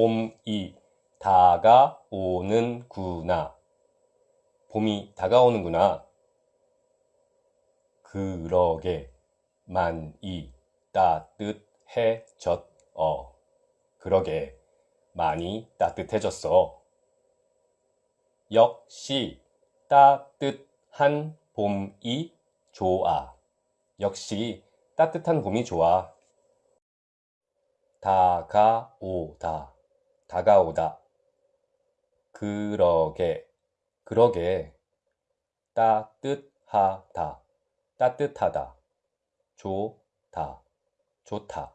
봄이 다가오는구나. 봄이 다가오는구나. 그러게 많이 따뜻해졌어. 그러게 많이 따뜻해졌어. 역시 따뜻한 봄이 좋아. 역시 따뜻한 봄이 좋아. 다가오다. 다가오다. 그러게. 그러게. 따뜻하다. 따뜻하다. 좋다. 좋다.